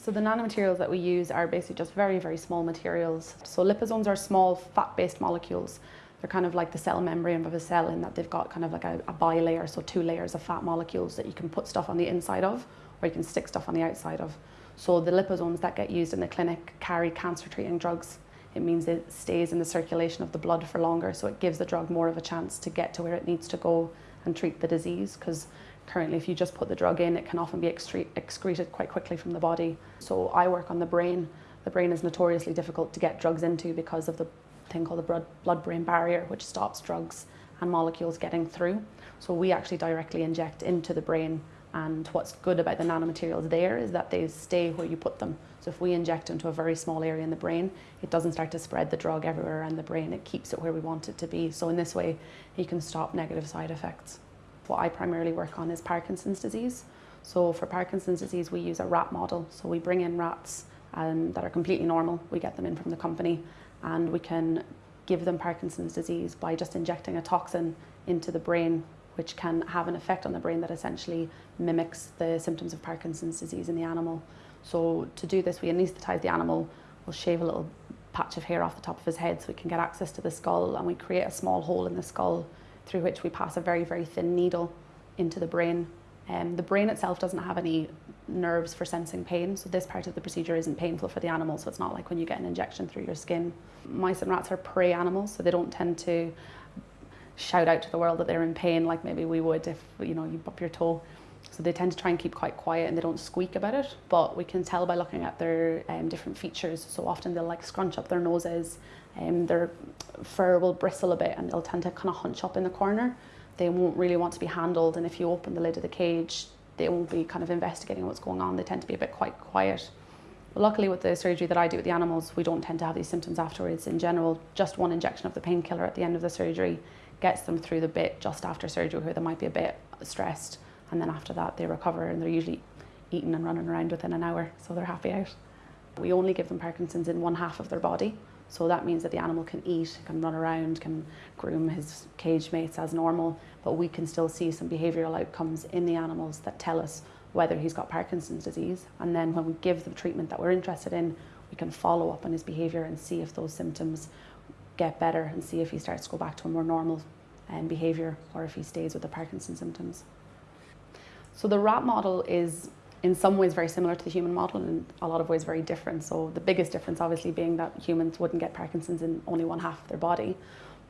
So the nanomaterials that we use are basically just very, very small materials. So liposomes are small fat-based molecules. They're kind of like the cell membrane of a cell in that they've got kind of like a, a bilayer, so two layers of fat molecules that you can put stuff on the inside of or you can stick stuff on the outside of. So the liposomes that get used in the clinic carry cancer treating drugs. It means it stays in the circulation of the blood for longer, so it gives the drug more of a chance to get to where it needs to go and treat the disease because Currently, if you just put the drug in, it can often be excreted quite quickly from the body. So I work on the brain. The brain is notoriously difficult to get drugs into because of the thing called the blood-brain barrier, which stops drugs and molecules getting through. So we actually directly inject into the brain and what's good about the nanomaterials there is that they stay where you put them. So if we inject into a very small area in the brain, it doesn't start to spread the drug everywhere around the brain. It keeps it where we want it to be. So in this way, you can stop negative side effects. What I primarily work on is Parkinson's disease. So for Parkinson's disease, we use a rat model. So we bring in rats um, that are completely normal. We get them in from the company and we can give them Parkinson's disease by just injecting a toxin into the brain which can have an effect on the brain that essentially mimics the symptoms of Parkinson's disease in the animal. So to do this, we anaesthetize the animal, we'll shave a little patch of hair off the top of his head so we can get access to the skull and we create a small hole in the skull through which we pass a very, very thin needle into the brain. Um, the brain itself doesn't have any nerves for sensing pain, so this part of the procedure isn't painful for the animal, so it's not like when you get an injection through your skin. Mice and rats are prey animals, so they don't tend to shout out to the world that they're in pain like maybe we would if you know you bump your toe. So they tend to try and keep quite quiet and they don't squeak about it, but we can tell by looking at their um, different features. So often they'll like scrunch up their noses, um, their fur will bristle a bit and they'll tend to kind of hunch up in the corner. They won't really want to be handled and if you open the lid of the cage, they won't be kind of investigating what's going on. They tend to be a bit quite quiet. Luckily with the surgery that I do with the animals, we don't tend to have these symptoms afterwards. In general, just one injection of the painkiller at the end of the surgery gets them through the bit just after surgery where they might be a bit stressed and then after that they recover and they're usually eating and running around within an hour so they're happy out. We only give them Parkinson's in one half of their body so that means that the animal can eat, can run around, can groom his cage mates as normal, but we can still see some behavioural outcomes in the animals that tell us whether he's got Parkinson's disease. And then when we give the treatment that we're interested in, we can follow up on his behaviour and see if those symptoms get better and see if he starts to go back to a more normal um, behaviour or if he stays with the Parkinson's symptoms. So the rat model is in some ways very similar to the human model and in a lot of ways very different. So the biggest difference obviously being that humans wouldn't get Parkinson's in only one half of their body.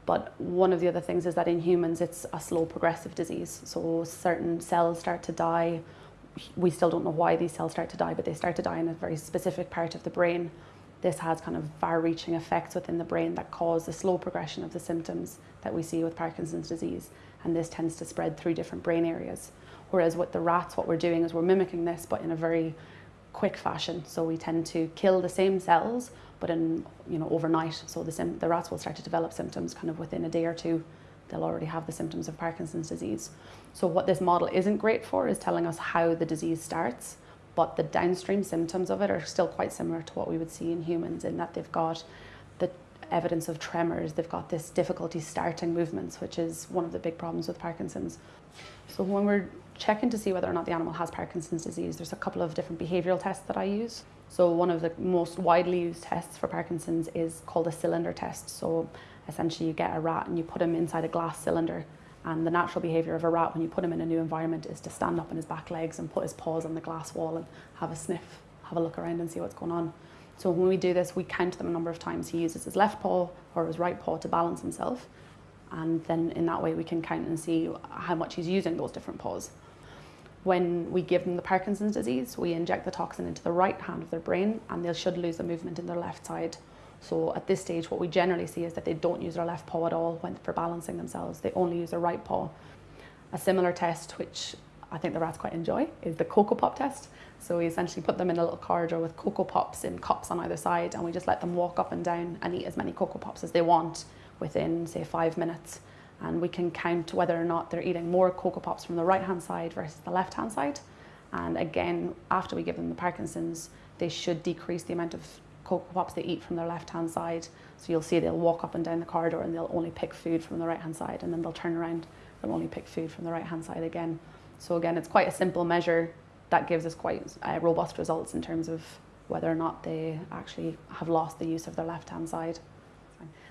But one of the other things is that in humans it's a slow progressive disease. So certain cells start to die. We still don't know why these cells start to die, but they start to die in a very specific part of the brain. This has kind of far-reaching effects within the brain that cause the slow progression of the symptoms that we see with Parkinson's disease. And this tends to spread through different brain areas. Whereas with the rats, what we're doing is we're mimicking this, but in a very quick fashion. So we tend to kill the same cells, but in, you know, overnight. So the, the rats will start to develop symptoms kind of within a day or two. They'll already have the symptoms of Parkinson's disease. So what this model isn't great for is telling us how the disease starts, but the downstream symptoms of it are still quite similar to what we would see in humans in that they've got the evidence of tremors, they've got this difficulty starting movements, which is one of the big problems with Parkinson's. So when we're checking to see whether or not the animal has Parkinson's disease, there's a couple of different behavioural tests that I use. So one of the most widely used tests for Parkinson's is called a cylinder test. So essentially you get a rat and you put him inside a glass cylinder and the natural behaviour of a rat when you put him in a new environment is to stand up on his back legs and put his paws on the glass wall and have a sniff, have a look around and see what's going on. So when we do this, we count them a number of times. He uses his left paw or his right paw to balance himself. And then in that way we can count and see how much he's using those different paws. When we give them the Parkinson's disease, we inject the toxin into the right hand of their brain and they should lose the movement in their left side. So at this stage, what we generally see is that they don't use their left paw at all when for balancing themselves. They only use their right paw. A similar test, which I think the rats quite enjoy, is the Coco Pop test. So we essentially put them in a little corridor with Coco Pops in cups on either side and we just let them walk up and down and eat as many Coco Pops as they want within, say, five minutes and we can count whether or not they're eating more Coco Pops from the right hand side versus the left hand side. And again, after we give them the Parkinson's, they should decrease the amount of Coco Pops they eat from their left hand side. So you'll see they'll walk up and down the corridor and they'll only pick food from the right hand side and then they'll turn around they'll only pick food from the right hand side again. So again, it's quite a simple measure that gives us quite uh, robust results in terms of whether or not they actually have lost the use of their left hand side.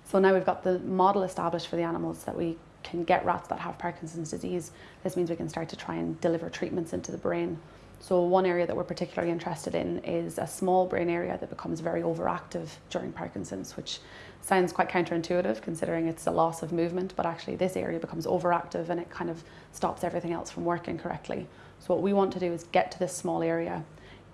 So now we've got the model established for the animals that we can get rats that have Parkinson's disease. This means we can start to try and deliver treatments into the brain. So one area that we're particularly interested in is a small brain area that becomes very overactive during Parkinson's, which sounds quite counterintuitive considering it's a loss of movement, but actually this area becomes overactive and it kind of stops everything else from working correctly. So what we want to do is get to this small area.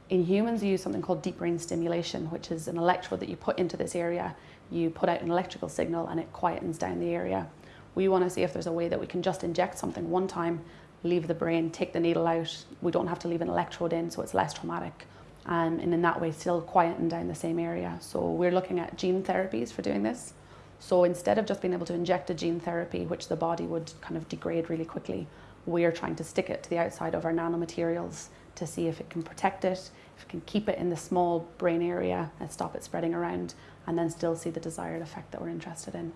In humans, we use something called deep brain stimulation, which is an electrode that you put into this area. You put out an electrical signal and it quietens down the area. We want to see if there's a way that we can just inject something one time leave the brain, take the needle out. We don't have to leave an electrode in, so it's less traumatic. Um, and in that way, still quieting down the same area. So we're looking at gene therapies for doing this. So instead of just being able to inject a gene therapy, which the body would kind of degrade really quickly, we are trying to stick it to the outside of our nanomaterials to see if it can protect it, if it can keep it in the small brain area and stop it spreading around, and then still see the desired effect that we're interested in.